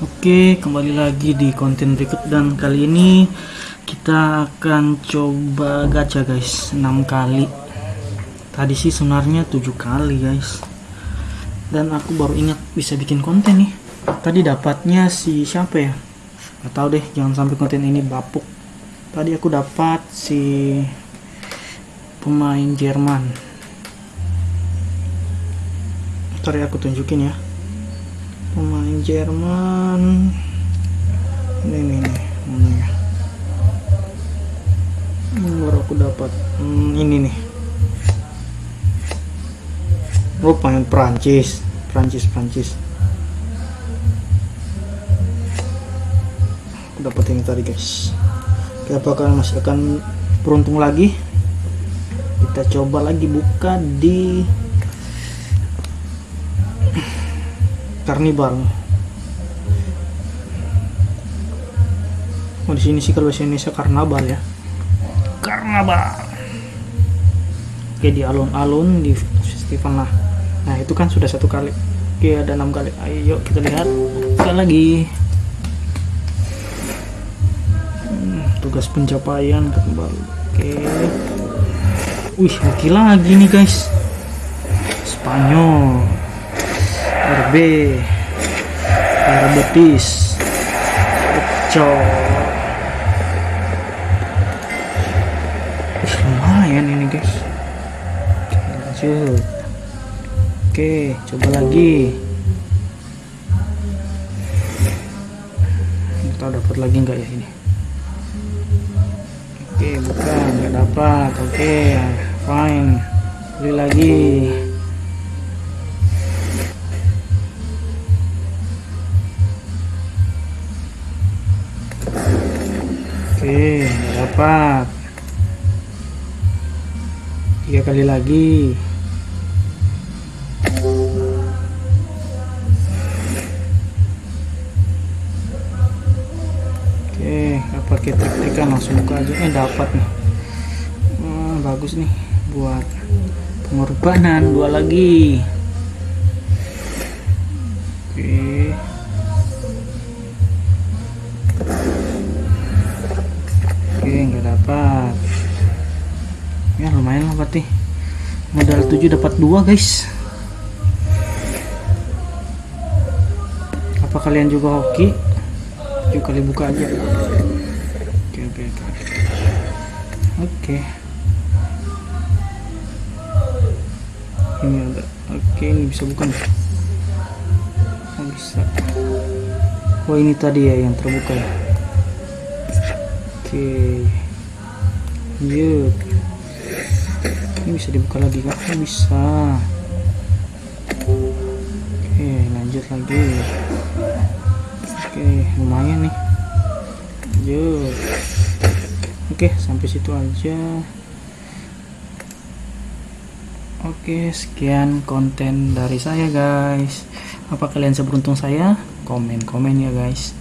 Oke, kembali lagi di konten berikut dan kali ini kita akan coba gacha guys 6 kali. Tadi sih sebenarnya 7 kali guys. Dan aku baru ingat bisa bikin konten nih. Tadi dapatnya si siapa ya? Gak tahu deh, jangan sampai konten ini bapuk. Tadi aku dapat si pemain Jerman. Ntar ya aku tunjukin ya pemain Jerman. Ini nih nih ya. Hmm, baru aku dapat. Hmm, ini nih. Oh pemain Prancis Prancis Prancis aku dapat ini tadi guys. Oke, apakah masih akan beruntung lagi? Kita coba lagi buka di karnibal oh di sini sih kalau bahasa Indonesia karnaval ya. Karnaval. Oke di alun-alun di festival. Lah nah itu kan sudah satu kali. Oke ada enam kali. Ayo kita lihat. Sekali lagi. Hmm, tugas pencapaian kembali. Oke. Wih oke lagi nih guys. Spanyol. RB air betis oke coba lagi. Kita dapat lagi enggak ya ini? Oke bukan nggak dapat. Oke fine. Beli lagi. Oke, dapat. Tiga kali lagi. Pakai trik-trikan langsung buka aja. Eh, dapat nih. Hmm, bagus nih buat pengorbanan dua lagi. Oke. oke nggak dapat ya lumayan lah berarti modal 7 dapat dua guys apa kalian juga hoki yuk kali buka aja oke ini ada oke ini bisa bukan oh, bisa oh ini tadi ya yang terbuka ya Oke. Yuk. Ini bisa dibuka lagi kan? Oh, bisa. Oke, lanjut lagi. Oke, lumayan nih. Yuk. Oke, sampai situ aja. Oke, sekian konten dari saya, guys. Apa kalian seberuntung saya? Komen-komen ya, guys.